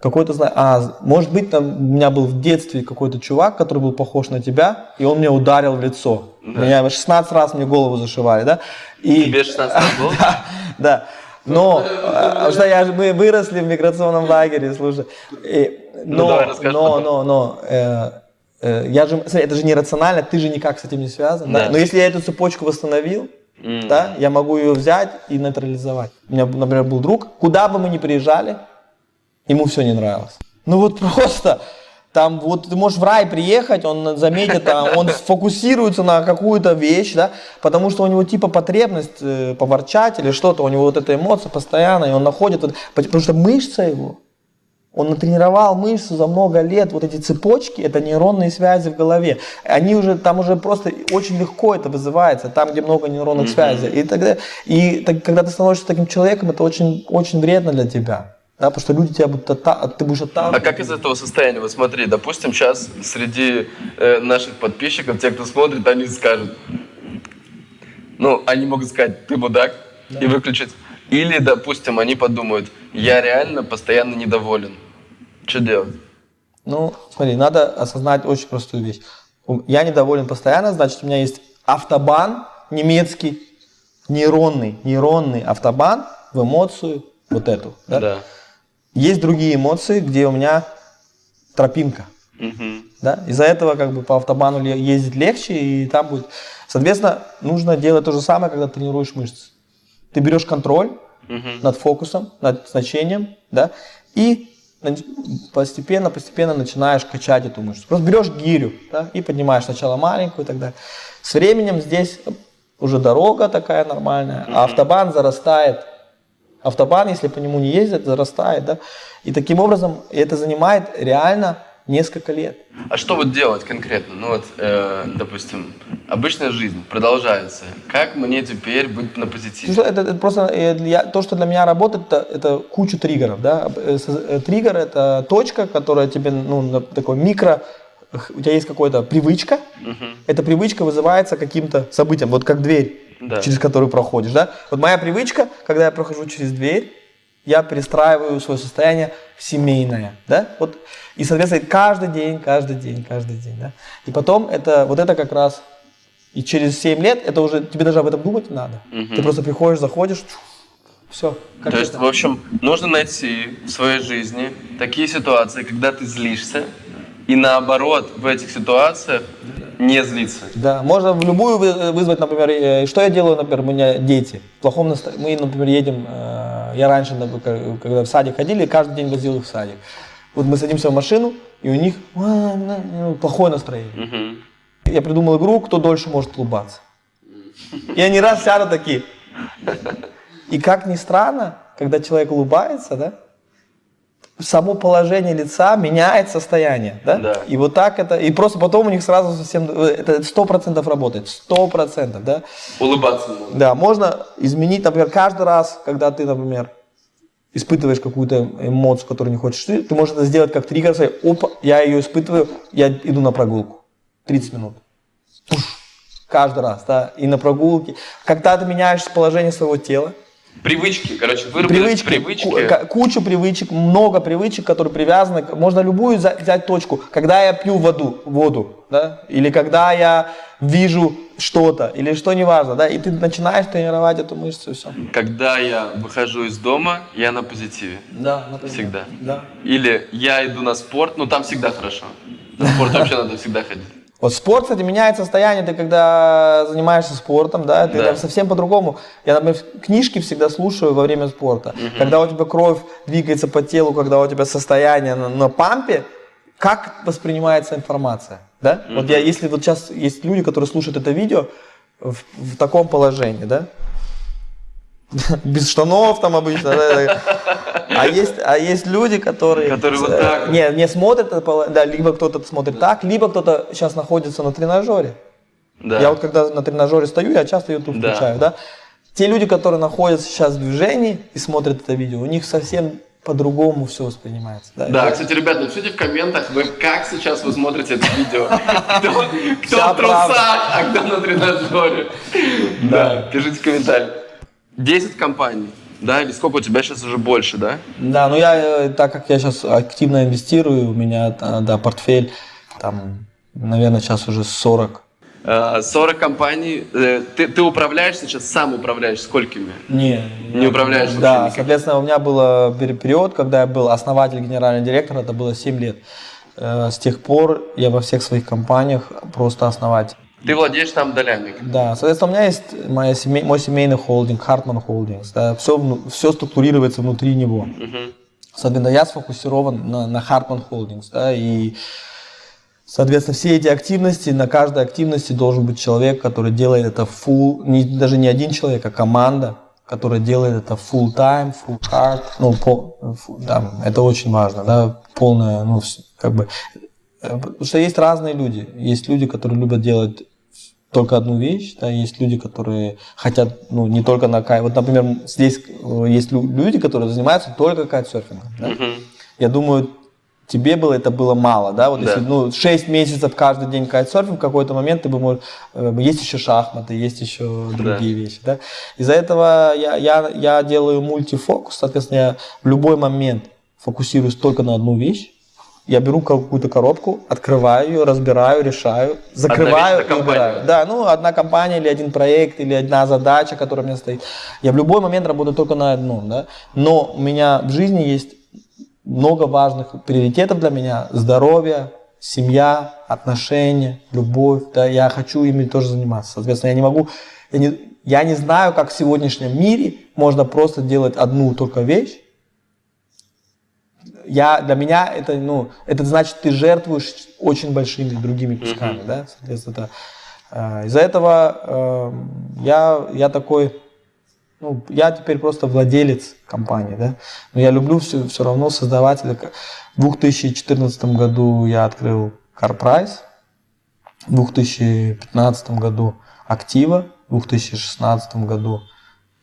Какой-то знаю, а, может быть, там у меня был в детстве какой-то чувак, который был похож на тебя, и он меня ударил в лицо. Меня 16 раз мне голову зашивали, да? И, Тебе 16 лет было? да, да. Но, а, потому что я мы выросли в миграционном лагере, слушай. И- но, Ну, давай, расскажи но, потом. но, но, э, э, я же, смотри, это же нерационально, ты же никак с этим не связан. Да? Да. Но если я эту цепочку восстановил, М. да, я могу ее взять и нейтрализовать. У меня, например, был друг, куда бы мы ни приезжали, ему все не нравилось. Ну вот просто, там вот ты можешь в рай приехать, он заметит, а, он сфокусируется на какую-то вещь, да, потому что у него типа потребность э, поворчать или что-то, у него вот эта эмоция постоянно, и он находит, вот- потому что мышца его, он натренировал мышцу за много лет, вот эти цепочки, это нейронные связи в голове. Они уже, там уже просто очень легко это вызывается, там, где много нейронных связей. И, тогда, и так, когда ты становишься таким человеком, это очень, очень вредно для тебя. Да, потому что люди тебя будут отта- ты будешь А отталкивать. как из этого состояния? Вот смотри, допустим, сейчас среди э, наших подписчиков, те, кто смотрит, они скажут, ну, они могут сказать, ты мудак, и выключить. Или, допустим, они подумают, я реально постоянно недоволен. Что делать? Ну, смотри, надо осознать очень простую вещь. Я недоволен постоянно, значит, у меня есть автобан немецкий, нейронный, нейронный автобан в эмоцию вот эту. да? Да. Есть другие эмоции, где у меня тропинка. Мгм. Да? Из-за этого как бы по автобану ездить легче, и там будет... Соответственно, нужно делать то же самое, когда тренируешь мышцы. Ты берешь контроль над фокусом, над значением, да, и постепенно, постепенно начинаешь качать эту мышцу. Просто берешь гирю, да, и поднимаешь сначала маленькую и так далее. С временем здесь уже дорога такая нормальная, а автобан зарастает Автобан, если по нему не ездят, зарастает, да. И таким образом это занимает реально несколько лет. А что вот делать конкретно? Ну вот, э, допустим, обычная жизнь продолжается. Как мне теперь быть на позитиве? Это, это просто э, для- то, что для меня работает, это, это куча триггеров. Да? Э, э, Триггер это точка, которая тебе, ну, такой микро, у тебя есть какая-то привычка, эта привычка вызывается каким-то событием, вот как дверь, Да. через которую проходишь. Да? Вот моя привычка, когда я прохожу через дверь, я перестраиваю свое состояние в семейное, да, вот, и, соответственно, каждый день, каждый день, каждый день, да, и потом это, вот это как раз, и через 7 лет, это уже, тебе даже об этом думать не надо, ты просто приходишь, заходишь, все, То есть, в общем, нужно найти в своей жизни такие ситуации, когда ты злишься, и наоборот, в этих ситуациях не злиться. Да, можно в любую вы- вызвать, например, э, что я делаю, например, у меня дети. В плохом настроении. Мы, например, едем, э, я раньше, например, когда в садик ходили, каждый день возил их в садик. Вот мы садимся в машину, и у них «А, ну, плохое настроение. Мгм. Я придумал игру, кто дольше может улыбаться. И они раз сядут такие. И как ни странно, когда человек улыбается, да, само положение лица меняет состояние, да? Да. И вот так это, и просто потом у них сразу совсем, это сто процентов работает, сто процентов, да? Улыбаться нужно. Да, можно изменить, например, каждый раз, когда ты, например, испытываешь какую-то эмоцию, которую не хочешь, ты, ты можешь это сделать как триггер, сказать, опа, я ее испытываю, я иду на прогулку, 30 минут. Пуш. Каждый раз, да, и на прогулке. Когда ты меняешь положение своего тела, Привычки, короче, выработать привычки, привычки. кучу привычек, много привычек, которые привязаны, можно любую взять точку. Когда я пью воду, воду, да, или когда я вижу что-то, или что неважно, да, и ты начинаешь тренировать эту мышцу, и все. Когда я выхожу из дома, я на позитиве. Да, например. Всегда. Да. Или я иду на спорт, ну там всегда хорошо. На спорт вообще надо всегда ходить. Вот спорт, кстати, меняет состояние, ты когда занимаешься спортом, да, ты Да. совсем по-другому. Я, например, книжки всегда слушаю во время спорта. Когда у тебя кровь двигается по телу, когда у тебя состояние на, на пампе, как воспринимается информация, да? Вот я, если вот сейчас есть люди, которые слушают это видео в, в таком положении, да? Без штанов там обычно. да, А есть, а есть люди, которые... Которые вот э, так. Не, не смотрят да, либо кто-то смотрит так, либо кто-то сейчас находится на тренажере. Да. Я вот когда на тренажере стою, я часто YouTube Да. включаю, да. Те люди, которые находятся сейчас в движении и смотрят это видео, у них совсем по-другому все воспринимается. Да, Да, кстати, ребят, напишите в комментах, вы как сейчас вы смотрите это видео. Кто, в трусах, а кто на тренажере. Да, пишите в комментариях. 10 компаний, да, или сколько у тебя сейчас уже больше, да? Да, ну я, э, так как я сейчас активно инвестирую, у меня, да, да, портфель, там, наверное, сейчас уже 40. Э, 40 компаний. Э, Ты, ты управляешь сейчас, сам управляешь сколькими? Не, Не управляешь Да, никак? соответственно, у меня был э, пер- период, когда я был основатель, генеральный директор, это было 7 лет. Э, С тех пор я во всех своих компаниях просто основатель. Ты владеешь там долями. Да, соответственно, у меня есть моя семей- мой семейный холдинг, Hartman Holdings. Да, все, все структурируется внутри него. Соответственно, я сфокусирован на, на Hartman Holdings. Да, и, соответственно, все эти активности, на каждой активности должен быть человек, который делает это full, не, даже не один человек, а команда, которая делает это full time, full hard. Ну, пол- фу- да, это очень важно, да, полная, ну, как бы, э, Потому что есть разные люди. Есть люди, которые любят делать только одну вещь, да, есть люди, которые хотят, ну, не только на кайт. Вот, например, здесь э, есть лю- люди, которые занимаются только кайтсерфингом. Да? Я думаю, тебе было это было мало, да, вот Да. если, ну, 6 месяцев каждый день кайтсерфинг, в какой-то момент ты бы мог, э, есть еще шахматы, есть еще другие вещи, да. Из-за этого я, я, я делаю мультифокус, соответственно, я в любой момент фокусируюсь только на одну вещь, я беру какую-то коробку, открываю ее, разбираю, решаю, закрываю и убираю. Да, ну, одна компания или один проект, или одна задача, которая у меня стоит. Я в любой момент работаю только на одном, да. Но у меня в жизни есть много важных приоритетов для меня. Здоровье, семья, отношения, любовь. Да, я хочу ими тоже заниматься. Соответственно, я не могу, я не, я не знаю, как в сегодняшнем мире можно просто делать одну только вещь. Я, для меня это, ну, это значит, ты жертвуешь очень большими другими кусками, да, соответственно, это, э, из-за этого э, я, я такой, Ну, я теперь просто владелец компании, да. Но я люблю все, все равно создавать. В 2014 году я открыл CarPrice, в 2015 году Актива, в 2016 году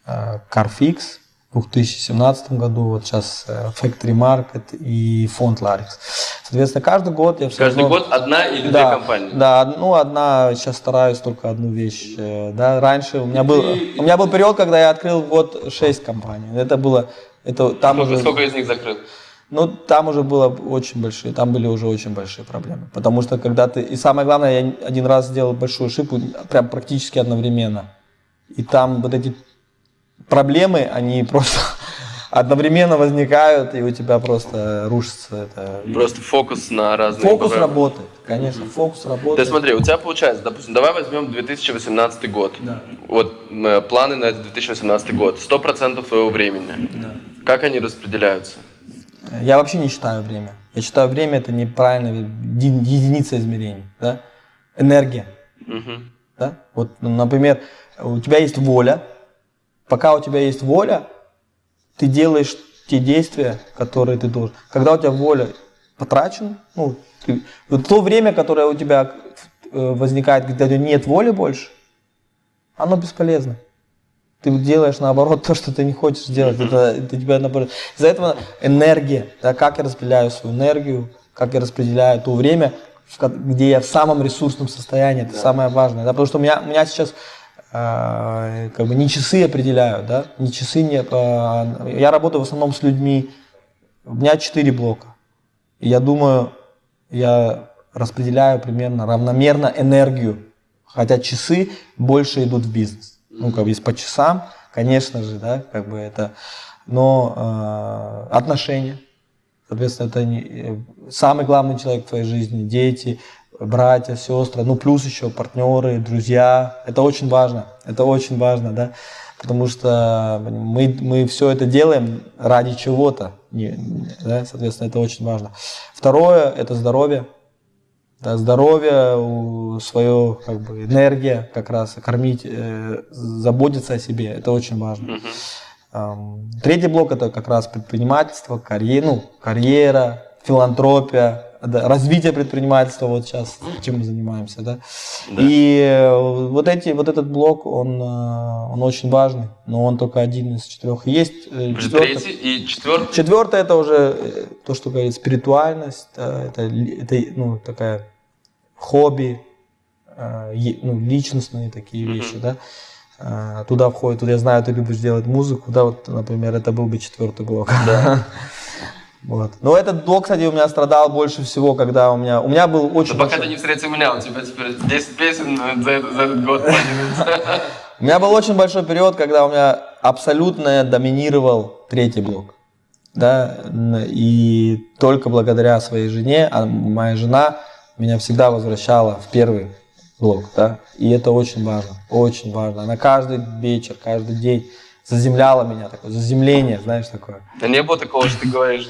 э, CarFix, 2017 году вот сейчас э, Factory Market и фонд Larix. Соответственно, каждый год я все Каждый равно- год одна или да, две компании? Да, ну одна, сейчас стараюсь только одну вещь. э, Да, раньше у меня был, у меня был период, когда я открыл год 6 компаний. Это было, это там Сколько, уже, сколько из них закрыл? ну там уже было очень большие, там были уже очень большие проблемы. Потому что когда ты, и самое главное, я один раз сделал большую ошибку, прям практически одновременно. И там вот эти проблемы, они просто одновременно возникают, и у тебя просто рушится это. Просто фокус на разные... Фокус ПВ. работает, конечно, фокус Ты работает. смотри, у тебя получается, допустим, давай возьмем 2018 год. Вот э, планы на этот 2018 год. 100% твоего времени. Как они распределяются? Я вообще не считаю время. Я считаю время это неправильная еди- единица измерений. Да? Энергия. Мгм. Да? Вот, например, у тебя есть воля. Пока у тебя есть воля, ты делаешь те действия, которые ты должен. Когда у тебя воля потрачена, ну, ты- вот то время, которое у тебя э, возникает, когда у тебя нет воли больше, оно бесполезно. Ты делаешь наоборот то, что ты не хочешь делать. Это, это тебя наоборот. Из-за этого энергия, да, как я распределяю свою энергию, как я распределяю то время, в где я в самом ресурсном состоянии, это самое важное. Да, потому что у меня, у меня сейчас как бы не часы определяют, да, не часы не. э, я работаю в основном с людьми. У меня четыре блока. И я думаю, я распределяю примерно равномерно энергию. Хотя часы больше идут в бизнес. Ну, как бы есть по часам, конечно же, да, как бы это. Но э, отношения, соответственно, это не, э, самый главный человек в твоей жизни, дети, братья, сестры, ну плюс еще партнеры, друзья. Это очень важно, это очень важно, да, потому что мы, мы все это делаем ради чего-то, да, соответственно, это очень важно. Второе – это здоровье. Да, здоровье, свое как бы энергия, как раз кормить, э, заботиться о себе, это очень важно. Третий блок это как раз предпринимательство, карьера, ну, карьера, филантропия, да, развитие предпринимательства, вот сейчас чем мы занимаемся, да. И э, вот эти, вот этот блок, он, э, он очень важный, но он только один из четырех. Есть э, четвертый- Третий и четвертый. Четвертое это уже то, что говорит спиритуальность, да, это, это ну, такая хобби, ну, личностные такие вещи, да. Туда входит, вот я знаю, ты любишь делать музыку, да, вот, например, это был бы четвертый блок. Вот. Но этот блок, кстати, у меня страдал больше всего, когда у меня, у меня был очень пока большой- ты не встретил меня, у тебя теперь 10 песен за, этот- за этот год. У меня был очень большой период, когда у меня абсолютно доминировал третий блок. Да, и только благодаря своей жене, а моя жена меня всегда возвращала в первый блок, да, и это очень важно, очень важно. Она каждый вечер, каждый день заземляла меня, такое заземление, знаешь, такое. Да не было такого, что ты говоришь,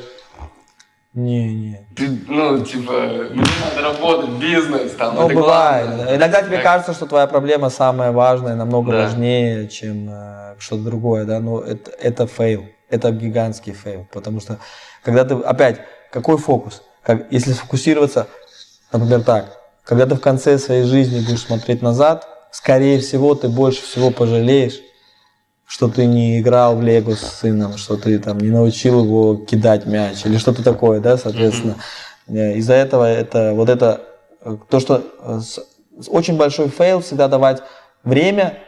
Не, не. ты, ну, типа, мне надо работать, бизнес, там, Ну, это бывает. главное. да. Иногда тебе Так. кажется, что твоя проблема самая важная, намного Да. важнее, чем э, что-то другое, да, но это, это fail, это гигантский fail, потому что, когда ты, опять, какой фокус? Как, если сфокусироваться, например, так, когда ты в конце своей жизни будешь смотреть назад, скорее всего, ты больше всего пожалеешь, что ты не играл в Лего с сыном, что ты там не научил его кидать мяч или что-то такое, да, соответственно. Э, Из-за этого это вот это э, то, что э, с- с- очень большой fail всегда давать время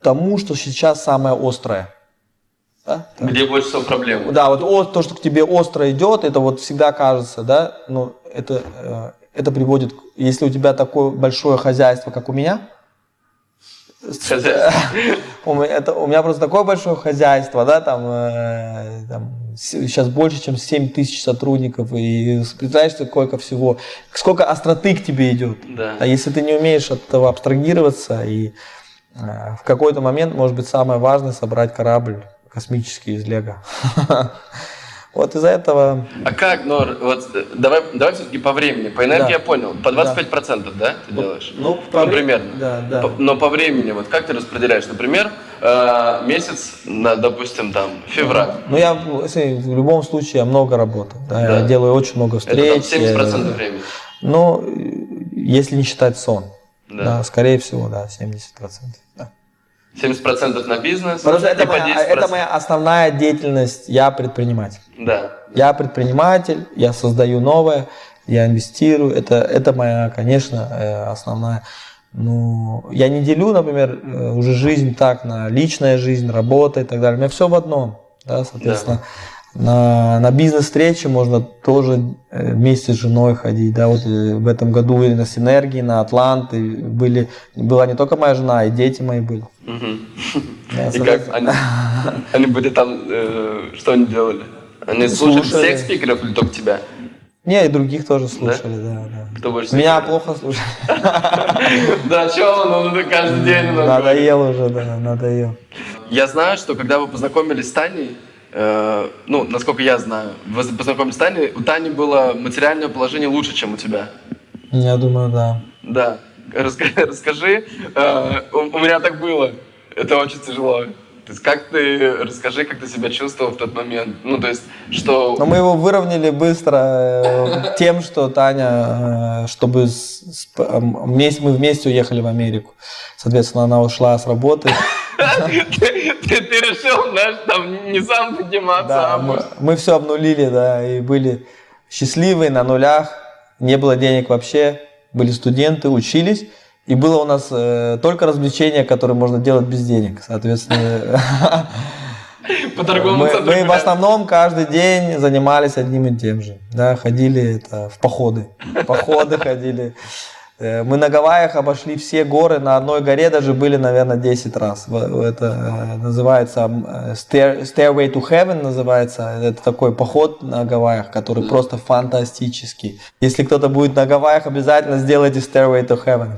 тому, что сейчас самое острое. Да? Где больше всего проблем? Да, вот о- то, что к тебе остро идет, это вот всегда кажется, да, ну, это, это приводит, если у тебя такое большое хозяйство, как у меня. У меня, это, у меня просто такое большое хозяйство, да, там, э, там сейчас больше, чем 7 тысяч сотрудников, и представляешь, сколько всего, сколько остроты к тебе идет. Да. А если ты не умеешь от этого абстрагироваться, и э, в какой-то момент, может быть, самое важное собрать корабль космический из Лего. Вот из-за этого А как, ну, вот, э, давай, давай все-таки по времени. По энергии Да. я понял. По 25%, да, ты делаешь? ну, по вре- примерно. да, да. По- но по времени, вот как ты распределяешь? Например, э, месяц, на, допустим, там, февраль. Ну, я в любом случае я много работаю. да, Да. Я делаю очень много Это встреч. там 70% я- времени. Ну, э, если не считать сон. Да. Да. скорее всего, да, 70%. Да. 70% на бизнес. Потому что это моя, 10%. это моя основная деятельность. Я предприниматель. Да. Я предприниматель, я создаю новое, я инвестирую. Это, это моя, конечно, э, основная. Ну, я не делю, например, э, уже жизнь так на личная жизнь, работа и так далее. У меня все в одном. Да, соответственно, на, на бизнес-встречи можно тоже э, вместе с женой ходить. Да, вот э, в этом году и на Синергии, на Атланты были, была не только моя жена, и дети мои были. Мгм. Да, И как они, они были там, э, что они делали? Они слушали Слушали. всех спикеров или только тебя? Не, и других тоже слушали, да, да. Кто больше Меня плохо слушали. Да, что он, он каждый день. Надоел уже, да, надоел. Я знаю, что когда вы познакомились с Таней, э, ну, насколько я знаю, вы познакомились с Таней, у Тани было материальное положение лучше, чем у тебя. Я думаю, да. Да. Расскажи, э, у, у меня так было. Это очень тяжело. То есть как ты, расскажи, как ты себя чувствовал в тот момент. Ну, то есть, что... Но мы его выровняли быстро э, тем, что Таня, чтобы с- с- мы вместе уехали в Америку. Соответственно, она ушла с работы. Ты, решил, знаешь, там не сам подниматься, Да, а мы, все обнулили, да, и были счастливы на нулях. Не было денег вообще. Были студенты, учились. И было у нас э, только развлечения, которые можно делать без денег. Соответственно, по торговому мы, мы в основном каждый день занимались одним и тем же. Да, ходили это, в походы. В походы ходили. Э, Мы на Гавайях обошли все горы, на одной горе даже были, наверное, 10 раз. Это э, называется э, Stair- Stairway to Heaven называется. Это такой поход на Гавайях, который просто фантастический. Если кто-то будет на Гавайях, обязательно сделайте Stairway to Heaven.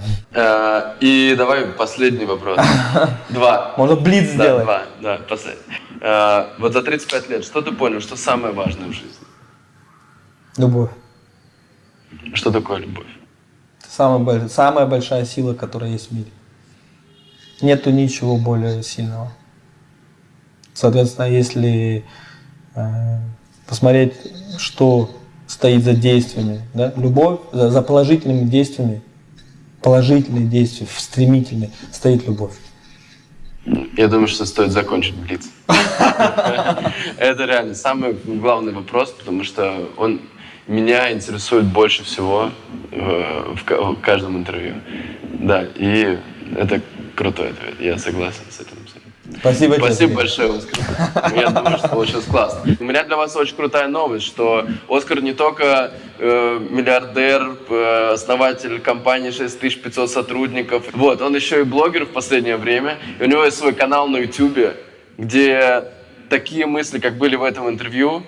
И давай последний вопрос. Два. Можно блиц Да, сделать. два, да, последний. Вот за 35 лет, что ты понял, что самое важное в жизни? Любовь. Что такое любовь? Самая, самая большая сила, которая есть в мире. Нету ничего более сильного. Соответственно, если э, посмотреть, что стоит за действиями, да, любовь, за, за положительными действиями, положительные действия, стремительные, стоит любовь. Я думаю, что стоит закончить блиц. Это реально самый главный вопрос, потому что он меня интересует больше всего э, в ка- в каждом интервью. Да, и это крутой ответ, я согласен с этим. Спасибо, Спасибо большое, Оскар. Я думаю, что получилось классно. У меня для вас очень крутая новость, что Оскар не только э, миллиардер, э, основатель компании 6500 сотрудников, вот, он еще и блогер в последнее время. И у него есть свой канал на YouTube, где такие мысли, как были в этом интервью,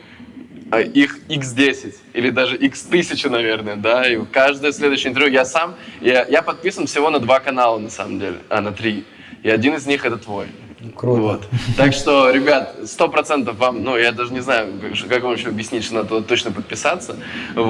их x10 или даже x1000, наверное, да, и каждое следующее интервью я сам, я, я подписан всего на два канала, на самом деле, а на три, и один из них это твой. Круто. Вот. Так что, ребят, сто процентов вам, ну, я даже не знаю, как, вам еще объяснить, что надо точно подписаться. Вот.